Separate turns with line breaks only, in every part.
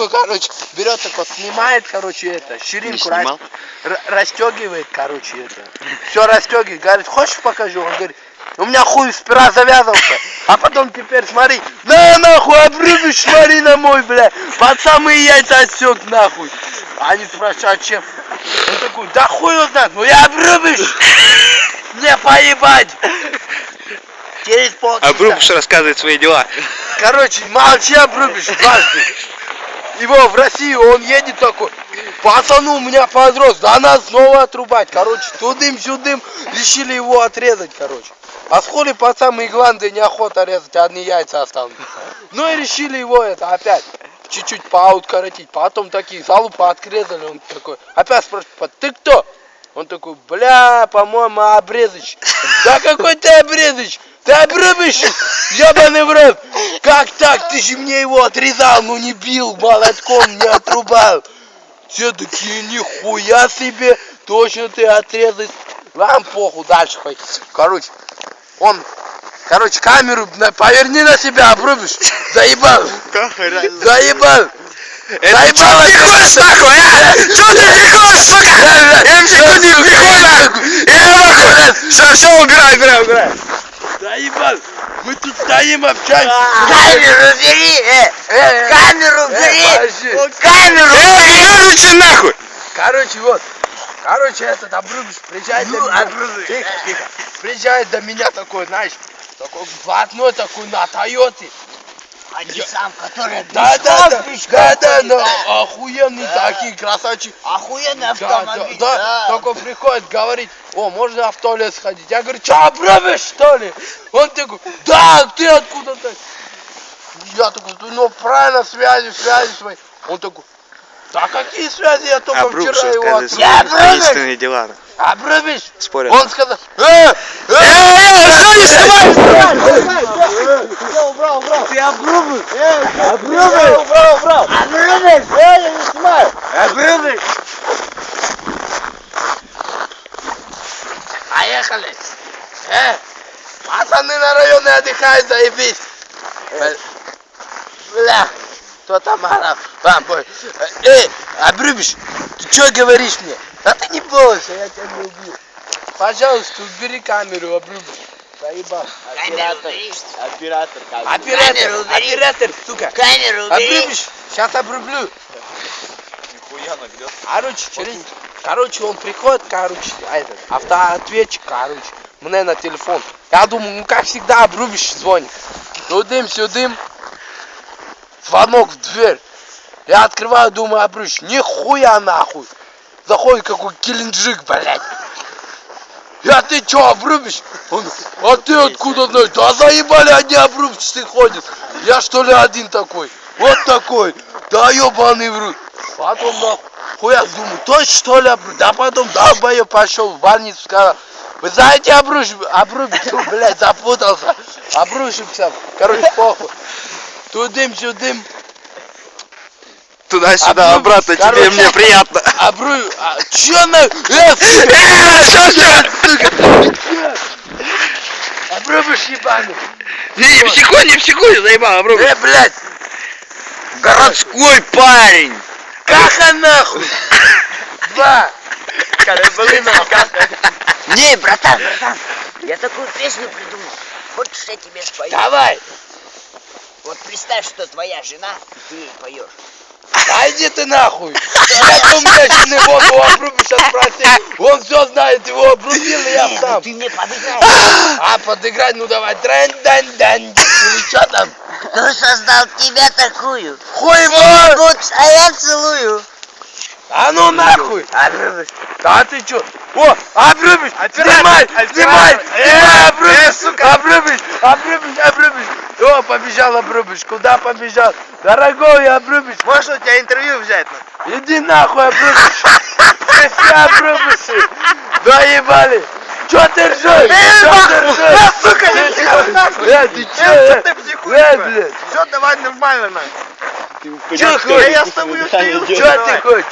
такой, короче, берет такой, снимает, короче, это, ширинку,
снимал?
расстегивает, короче, это. Все расстегивает, говорит, хочешь покажу? Он говорит, у меня хуй спира завязался. А потом теперь смотри, на нахуй, обрубишь, смотри на мой, бля. Под самые яйца отсек нахуй. Они спрашивают, а чем? Он такой, да хуй его знает, ну я обрубишь. Мне поебать. Через полчаса.
Обрубыш рассказывает свои дела.
Короче, молчи, обрубишь дважды. Его в Россию, он едет такой, пацану у меня подрос, да надо снова отрубать. Короче, тудым-сюдым, решили его отрезать, короче. А с хули пацан и гланды неохота резать, одни яйца останутся. Ну и решили его это опять чуть-чуть поуткоротить. Потом такие залупы отрезали, он такой, опять спрашивает, ты кто? Он такой, бля, по-моему, обрезыч. Да какой ты обрезыч? Ты обрубишь, ебаный в рот. Как так? Ты же мне его отрезал, ну не бил, молотком не отрубал. Все такие, нихуя себе, точно ты отрезать. Вам похуй, дальше хоть. Короче, он, короче, камеру на- поверни на себя, обрубишь. Заебал, заебал.
Это чё ты ходишь нахуй, а? Чё ты не ходишь, сука? Я МСК не нахуй! Я нахуй! Все, все, убирай, убирай, убирай.
Заебал. Мы тут стоим, общаемся.
Камеру бери! э,
Э,
Камеру
э,
бери! Камеру
Эй,
бери!
выключи нахуй!
Короче, вот. Короче, этот обрубиш приезжает
Ну,
до меня.
обрубиш.
Тихо, тихо. Приезжает до меня такой, знаешь, такой блатной такой на Тойоте.
А не сам, который
Да, да, да, да, да, да, охуенные такие красавчики.
Охуенный
Да, да,
автомобиль,
да, такой приходит, говорит, о, можно в туалет сходить? Я говорю, что, обрубишь, что ли? Он такой, да, ты откуда-то? Я такой, ну, правильно, связи, связи свои. Он такой, да какие связи, я только
Обрубыш
вчера его отрубил.
Я
таинственные дела.
Обрубишь?
Спорят.
Он сказал, э,
Эй, эй, что не снимай?
ты обрубишь?
Обрубишь! Обрубишь! Я не снимаю!
Обрубишь? Поехали. Э, пацаны на районе отдыхают, заебись. Бля, Бля, кто там орал? А, бой. Эй, обрубишь? Ты что говоришь мне? Да ты не бойся, я тебя не убью. Пожалуйста, убери камеру, обрубишь. Заебал.
Оператор.
Оператор,
Камеру убери.
оператор, сука.
Камеру убери!
Обрубишь? Сейчас обрублю.
Нихуя нагрет.
Короче, через... Короче, он приходит, короче, а этот, автоответчик, короче, мне на телефон. Я думаю, ну как всегда, обрубишь, звонит. Тудым, сюдым. Звонок в дверь. Я открываю, думаю, обрубишь. Нихуя нахуй. Заходит какой килинджик, блядь. Я ты чё, обрубишь? Он, а ты откуда знаешь? Да заебали, одни обрубчатые ходят. Я что ли один такой? Вот такой. Да ебаный в рот. Потом нахуй. Хуя, думаю, точно что ли обруб? Да потом долбоёб пошел в больницу, сказал. Вы знаете, обруч, обрубить, Фу, блядь, запутался. Обрушимся. Короче, похуй. Тудым, сюдым.
Туда-сюда, обратно, тебе
короче.
мне приятно.
Обру... А, чё на... Э,
что, что?
обрубишь ебаный.
Не психуй, не психуй, заебал, обрубишь.
Э, блядь.
Городской парень.
Каха нахуй. Два.
Не, братан, братан! Я такую песню придумал. Хочешь, я тебе спою?
Давай.
Вот представь, что твоя жена, и ты ей поешь.
Да иди ты нахуй. У меня жены воду обрубишь, сейчас спроси. Он все знает, его обрубил, и я
ну
сам.
ты мне подыграй.
А, подыграть, ну давай. Дан Или что там?
Кто создал тебя такую?
Хуй мой.
будь, а я целую.
А ну нахуй.
Обрубишь.
Да ты чё? О, обрубишь! Снимай! Снимай! Снимай, обрубишь! Обрубишь! Обрубишь! Обрубишь! О, побежал обрубишь! Куда побежал? Дорогой обрубишь!
Можешь у тебя интервью взять? ну?
Иди нахуй, обрубишь! Ты все обрубишь! Да ебали! Чё ты ржёшь? Чё ты ржёшь?
сука, нахуй!
Э, ты чё?
Э, блядь? Все, давай нормально, нахуй. Да
хочешь?
я с тобой стою, давай.
ты хочешь?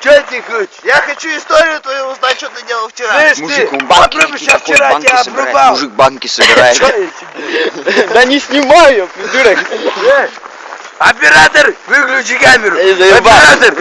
Чё ты хочешь?
Я хочу историю твою узнать, что ты делал вчера.
Слышь
Мужик, он банки
я
какие-то,
вчера
банки
тебя
собирает.
обрубал!
Мужик банки собирает. Да не снимаю, придурок.
Э, Оператор, выключи камеру. Оператор,